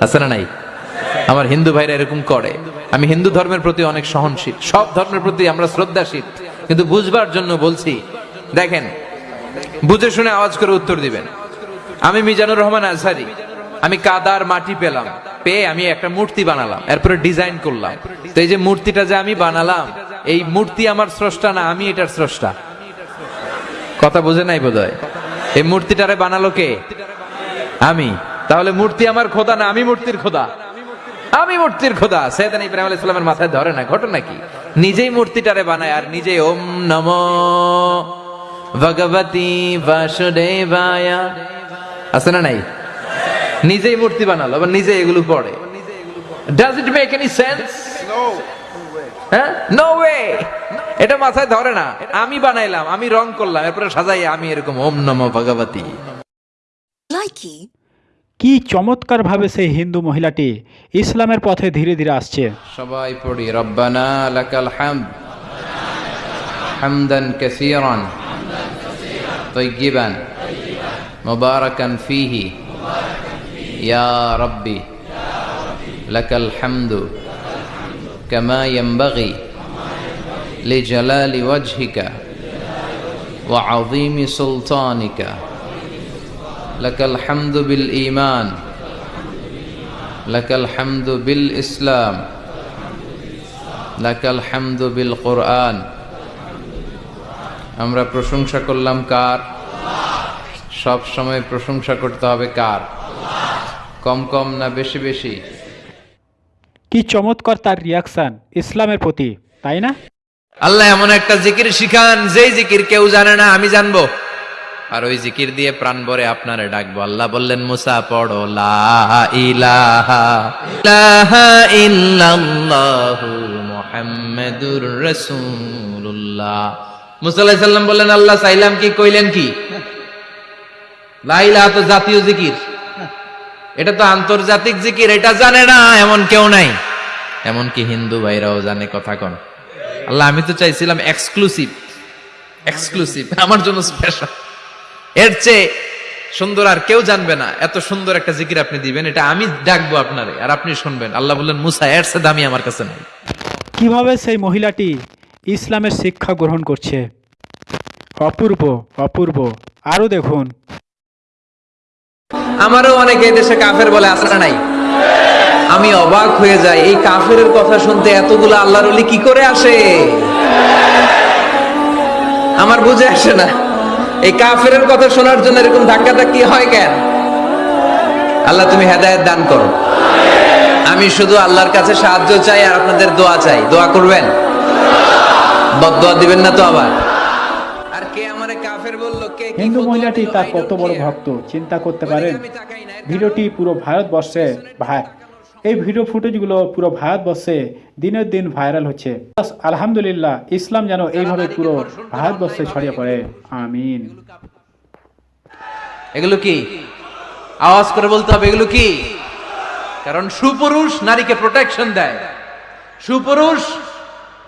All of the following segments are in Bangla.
আছে না নাই। আমার হিন্দু ভাইরা এরকম করে। আমি হিন্দু ধর্মের প্রতি অনেক সহনশীল। সব ধর্মের প্রতি আমরা শ্রদ্ধাশীল। কিন্তু বুঝবার জন্য বলছি, দেখেন, বুঝে শুনে আওয়াজ করে উত্তর দিবেন। আমি মিজানুর রহমান আজহারি। আমি কাদার মাটি পেলাম, পেয়ে আমি একটা মূর্তি বানালাম, এরপরে ডিজাইন করলাম। তো এই যে মূর্তিটা যে আমি বানালাম, এই মূর্তি আমার স্রষ্টা না, আমি এটার স্রষ্টা। কথা বুঝে নাই বোধহয়? এই মূর্তিটারে বানালো কে? আমি। তাহলে মূর্তি আমার খোদা না আমি মূর্তির খোদা? আমি মূর্তির খোদা। সৈয়দান ইব্রাহিম আলাইহিস সালামের মাথায় ধরে না, ঘটনা কি? নিজেই মূর্তিটারে বানায় আর নিজেই ওম নম। ভগবতী বাসুদেবায়। আছে না নাই? নিজেই মূর্তি বানালো, আবার নিজে এগুলো পড়ে। Does it make any sense হ্যাঁ? নো ওয়ে এটা মাথায় ধরে না। আমি বানাইলাম, আমি রং করলাম, এরপরে সাজাই আমি এরকম ওম নম ভগবতী। Likey. কি চমৎকারভাবে সেই হিন্দু মহিলাটি ইসলামের পথে ধীরে ধীরে আসছে। সবাই পড়ি, রব্বানা লাকাল হামদ হামদান কাসীরান তৈগিবান মুবারাকান ফিহি ইয়া রব্বি লাকাল হামদু কামা ইয়ামবাগি লিজালালি ওয়াজহিকা ওয়া আযীমি সুলতানিকা لك الحمد بالإيمان لك الحمد بالإسلام لك الحمد بالقرآن আমরা প্রশংসা করলাম কার সব সময় প্রশংসা করতে হবে কার কম কম না বেশি বেশি কি চমৎকার তার রিয়াকশন ইসলামের প্রতি তাই না আল্লাহ এমন একটা জিকির শিখান যেই জিকির কেউ জানে না আমি জানবো আর ওই জিকির দিয়ে প্রাণ ভরে আপনারে ডাকবো। আল্লাহ বললেন, মুসা, পড়ো, লা ইলাহা ইলাহা ইল্লাল্লাহু মুহাম্মাদুর রাসূলুল্লাহ। মুসা আলাইহিস সালাম বললেন, আল্লাহ চাইলাম কি, কইলেন কি? লা ইলাহা তো জাতীয় জিকির। এটা তো আন্তর্জাতিক জিকির, এটা জানে না, এমন কেউ নাই। এমনকি হিন্দু ভাইরাও জানে কথা কন। আল্লাহ, আমি তো চাইছিলাম এক্সক্লুসিভ এক্সক্লুসিভ আমার জন্য স্পেশাল এর চেয়ে সুন্দর আর কেউ জানবে না। এত সুন্দর একটা জিকির আপনি দিবেন এটা আমি ডাকবো আপনারে আর আপনি শুনবেন। আল্লাহ বললেন মুসা এর চেয়ে দামি আমার কাছে নাই। কীভাবে সেই মহিলাটি ইসলামের শিক্ষা গ্রহণ করছে? অপূর্ব অপূর্ব। আরও দেখুন। আমারও অনেকে দেশে কাফের বলে আসে নাই। আমি অবাক হয়ে যাই এই কাফের কথা শুনতে এতগুলো আল্লাহর কি করে আসে? আমার বুঝে আসে না। এই কাফের কথা শোনার জন্য এরকম ধাক্কা ধাক্কি হয় কেন? আল্লাহ তুমি হেদায়েত দান করো। আমি শুধু আল্লাহর কাছে সাহায্য চাই আর আপনাদের দোয়া চাই। দোয়া করবেন? বদোয়া দিবেন না তো আবার? আর কে আমারে কাফের বলল কে হিন্দু মহিলাটি তার কত বড় ভক্ত চিন্তা করতে পারেন। ভিডিওটি পুরো ভারতবর্ষে ভাই এই ভিডিও ফুটেজগুলো পুরো ভারতবর্ষে দিনের দিন ভাইরাল হচ্ছে। আলহামদুলিল্লাহ ইসলাম যেন এইভাবে পুরো ভারতবর্ষে ছড়িয়ে পড়ে। আমিন। এগুলো কি? আওয়াজ করে বলতে হবে এগুলো কি? কারণ সুপুরুষ নারীকে প্রোটেকশন দেয়। সুপুরুষ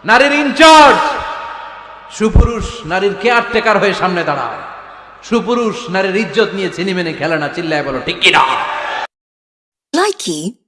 নারীর ইনচার্জ সুপুরুষ নারীর কেয়ার টেকার হয়ে সামনে দাঁড়ায় সুপুরুষ নারীর ইজ্জত নিয়ে চিনি মেনে খেলে না চিল্লায় বলো ঠিক কিনা? Likey.